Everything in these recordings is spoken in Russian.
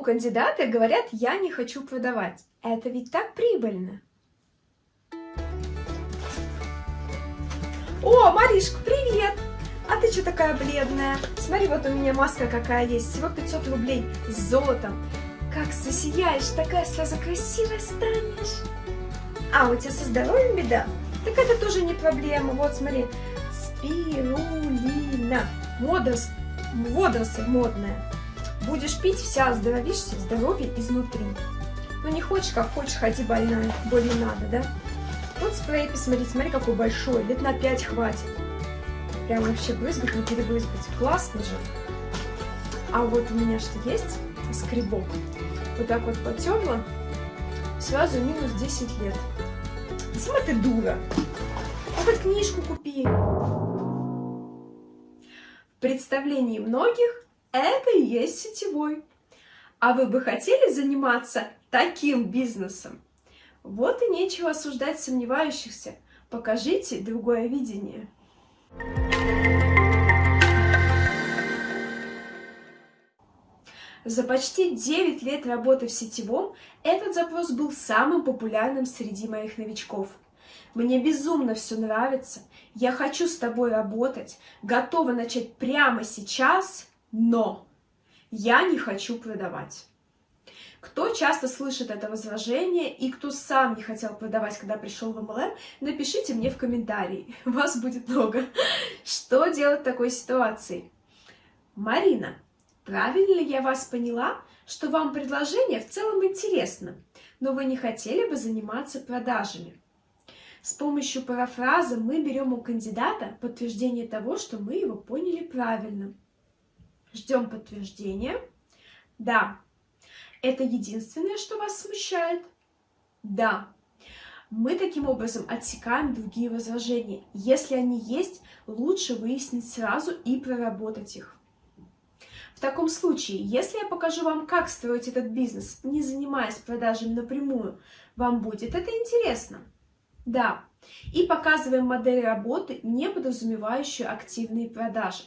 кандидаты говорят, я не хочу продавать. Это ведь так прибыльно. О, Маришка, привет! А ты что такая бледная? Смотри, вот у меня маска какая есть, всего 500 рублей с золотом. Как засияешь, такая сразу красивая станешь. А, у тебя со здоровьем беда? Так это тоже не проблема. Вот, смотри, спирулина. Водорос... Водоросль модная. Будешь пить, вся оздоровишься, здоровье изнутри. Ну не хочешь, как хочешь, ходи больная, боль не надо, да? Вот спрей, посмотри, смотри, какой большой, лет на 5 хватит. Прям вообще брызгать, не перебрызгать. Классно же. А вот у меня что есть? Скребок. Вот так вот потерла, сразу минус 10 лет. Сама ты дура. А хоть книжку купи. В представлении многих это и есть сетевой. А вы бы хотели заниматься таким бизнесом? Вот и нечего осуждать сомневающихся. Покажите другое видение. За почти 9 лет работы в сетевом этот запрос был самым популярным среди моих новичков. Мне безумно все нравится, я хочу с тобой работать, готова начать прямо сейчас, но я не хочу продавать. Кто часто слышит это возражение и кто сам не хотел продавать, когда пришел в MLM, напишите мне в комментарии, вас будет много. Что делать в такой ситуации? Марина, правильно ли я вас поняла, что вам предложение в целом интересно, но вы не хотели бы заниматься продажами? С помощью парафраза мы берем у кандидата подтверждение того, что мы его поняли правильно. Ждем подтверждения. Да, это единственное, что вас смущает? Да. Мы таким образом отсекаем другие возражения. Если они есть, лучше выяснить сразу и проработать их. В таком случае, если я покажу вам, как строить этот бизнес, не занимаясь продажами напрямую, вам будет это интересно? Да. И показываем модель работы, не подразумевающую активные продажи.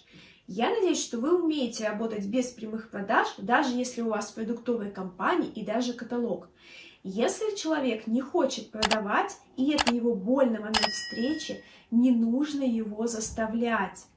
Я надеюсь, что вы умеете работать без прямых продаж, даже если у вас продуктовая компания и даже каталог. Если человек не хочет продавать, и это его больный момент встречи, не нужно его заставлять.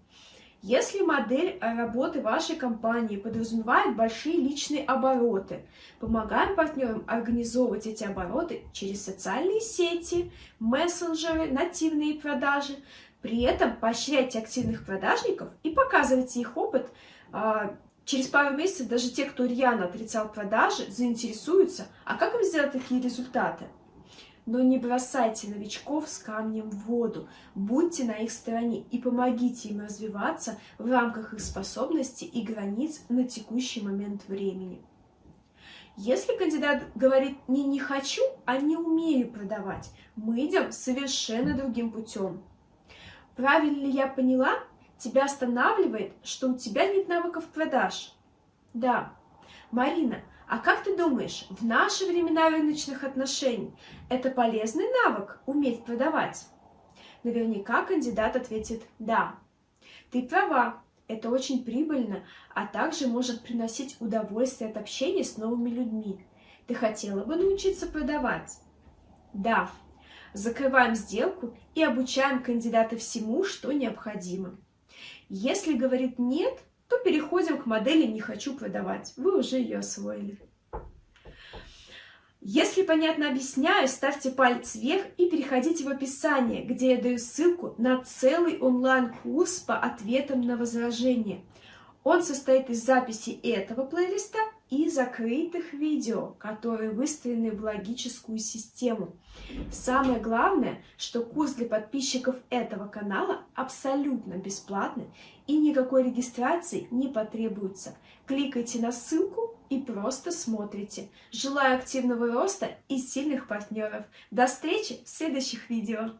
Если модель работы вашей компании подразумевает большие личные обороты, помогаем партнерам организовывать эти обороты через социальные сети, мессенджеры, нативные продажи, при этом поощряйте активных продажников и показывайте их опыт. А, через пару месяцев даже те, кто рьяно отрицал продажи, заинтересуются, а как им сделать такие результаты? Но не бросайте новичков с камнем в воду, будьте на их стороне и помогите им развиваться в рамках их способностей и границ на текущий момент времени. Если кандидат говорит «не, не хочу», а «не умею продавать», мы идем совершенно другим путем. Правильно ли я поняла? Тебя останавливает, что у тебя нет навыков продаж. Да. Марина, а как ты думаешь, в наши времена рыночных отношений это полезный навык уметь продавать? Наверняка кандидат ответит «да». Ты права, это очень прибыльно, а также может приносить удовольствие от общения с новыми людьми. Ты хотела бы научиться продавать? Да, закрываем сделку и обучаем кандидата всему, что необходимо. Если говорит «нет», то переходим к модели «не хочу продавать». Вы уже ее освоили. Если понятно объясняю, ставьте палец вверх и переходите в описание, где я даю ссылку на целый онлайн-курс по ответам на возражения. Он состоит из записи этого плейлиста и закрытых видео, которые выстроены в логическую систему. Самое главное, что курс для подписчиков этого канала абсолютно бесплатный и никакой регистрации не потребуется. Кликайте на ссылку и просто смотрите. Желаю активного роста и сильных партнеров. До встречи в следующих видео.